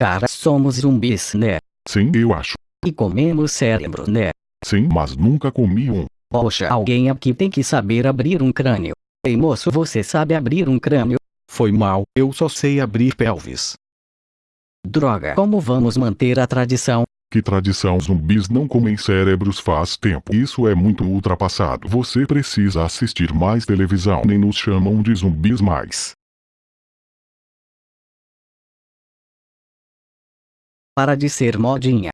Cara, somos zumbis, né? Sim, eu acho. E comemos cérebro, né? Sim, mas nunca comi um. Poxa, alguém aqui tem que saber abrir um crânio. Ei moço, você sabe abrir um crânio? Foi mal, eu só sei abrir pelvis. Droga, como vamos manter a tradição? Que tradição zumbis não comem cérebros faz tempo. Isso é muito ultrapassado. Você precisa assistir mais televisão. Nem nos chamam de zumbis mais. Para de ser modinha.